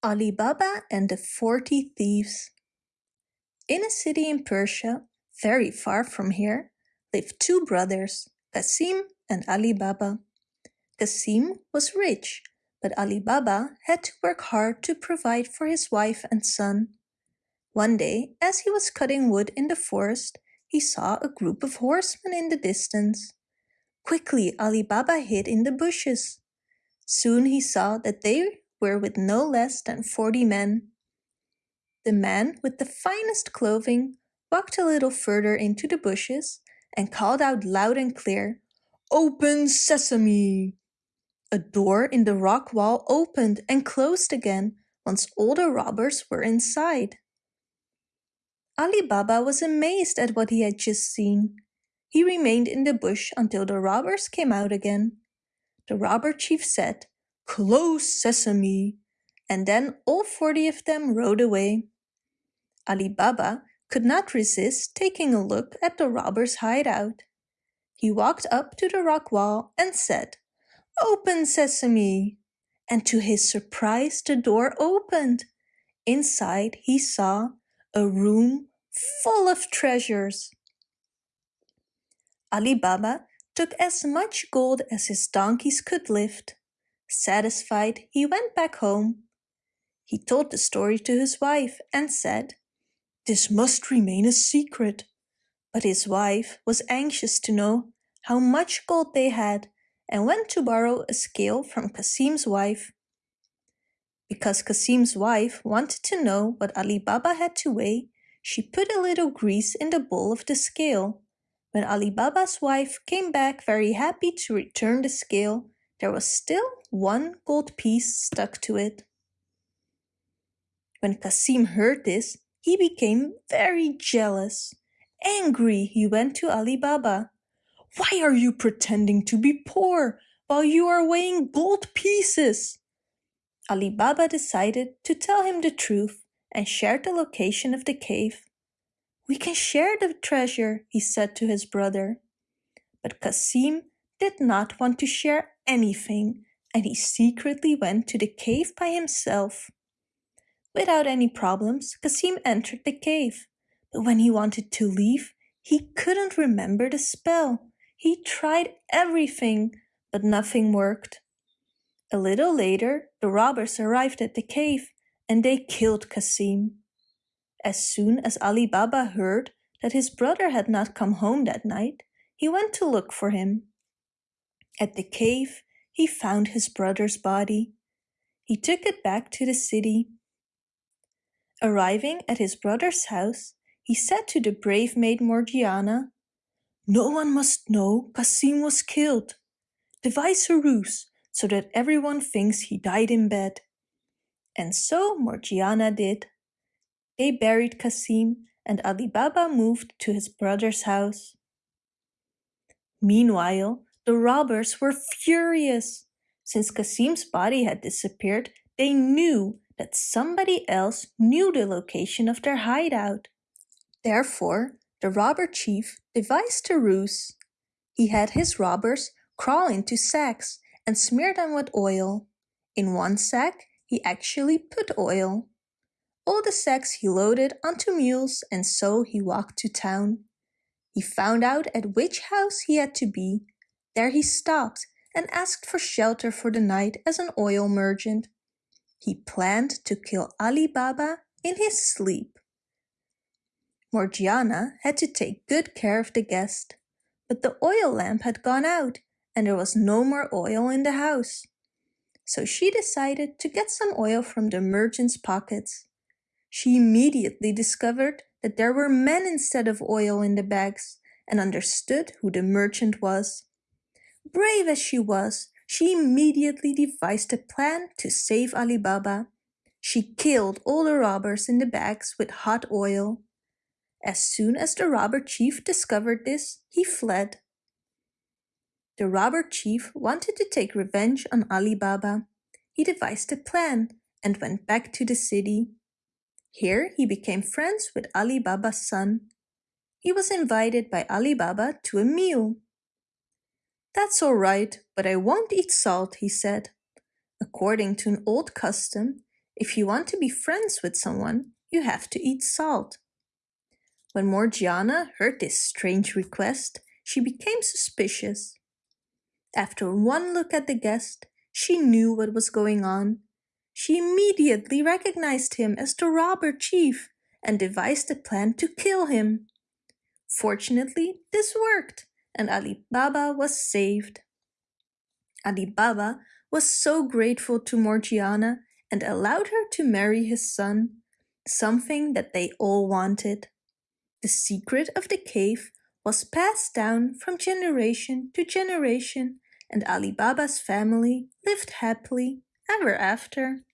Ali Baba and the Forty Thieves In a city in Persia, very far from here, lived two brothers, Qasim and Ali Baba. Qasim was rich, but Ali Baba had to work hard to provide for his wife and son. One day, as he was cutting wood in the forest, he saw a group of horsemen in the distance. Quickly Ali Baba hid in the bushes. Soon he saw that they were with no less than forty men. The man with the finest clothing walked a little further into the bushes and called out loud and clear, Open sesame! A door in the rock wall opened and closed again once all the robbers were inside. Ali Baba was amazed at what he had just seen. He remained in the bush until the robbers came out again. The robber chief said, Close sesame! And then all forty of them rode away. Ali Baba could not resist taking a look at the robber's hideout. He walked up to the rock wall and said, Open sesame! And to his surprise the door opened. Inside he saw a room full of treasures. Ali Baba took as much gold as his donkeys could lift. Satisfied, he went back home. He told the story to his wife and said, This must remain a secret. But his wife was anxious to know how much gold they had and went to borrow a scale from Qasim's wife. Because Qasim's wife wanted to know what Ali Baba had to weigh, she put a little grease in the bowl of the scale. When Ali Baba's wife came back very happy to return the scale, there was still one gold piece stuck to it. When Qasim heard this, he became very jealous. Angry, he went to Ali Baba. Why are you pretending to be poor while you are weighing gold pieces? Ali Baba decided to tell him the truth and shared the location of the cave. We can share the treasure, he said to his brother. But Qasim did not want to share anything and he secretly went to the cave by himself. Without any problems, Qasim entered the cave, but when he wanted to leave, he couldn't remember the spell. He tried everything, but nothing worked. A little later, the robbers arrived at the cave and they killed Qasim. As soon as Ali Baba heard that his brother had not come home that night, he went to look for him. At the cave, he found his brother's body. He took it back to the city. Arriving at his brother's house, he said to the brave maid Morgiana, No one must know Qasim was killed. Devise a ruse so that everyone thinks he died in bed. And so Morgiana did. They buried Qasim and Ali Baba moved to his brother's house. Meanwhile, the robbers were furious. Since Qasim's body had disappeared, they knew that somebody else knew the location of their hideout. Therefore, the robber chief devised a ruse. He had his robbers crawl into sacks and smear them with oil. In one sack, he actually put oil. All the sacks he loaded onto mules and so he walked to town. He found out at which house he had to be there he stopped and asked for shelter for the night as an oil merchant. He planned to kill Ali Baba in his sleep. Morgiana had to take good care of the guest, but the oil lamp had gone out and there was no more oil in the house. So she decided to get some oil from the merchant's pockets. She immediately discovered that there were men instead of oil in the bags and understood who the merchant was. Brave as she was, she immediately devised a plan to save Ali Baba. She killed all the robbers in the bags with hot oil. As soon as the robber chief discovered this, he fled. The robber chief wanted to take revenge on Ali Baba. He devised a plan and went back to the city. Here he became friends with Ali Baba's son. He was invited by Ali Baba to a meal. That's all right, but I won't eat salt, he said. According to an old custom, If you want to be friends with someone, you have to eat salt. When Morgiana heard this strange request, she became suspicious. After one look at the guest, she knew what was going on. She immediately recognized him as the robber chief and devised a plan to kill him. Fortunately, this worked and Ali Baba was saved. Ali Baba was so grateful to Morgiana and allowed her to marry his son, something that they all wanted. The secret of the cave was passed down from generation to generation and Ali Baba's family lived happily ever after.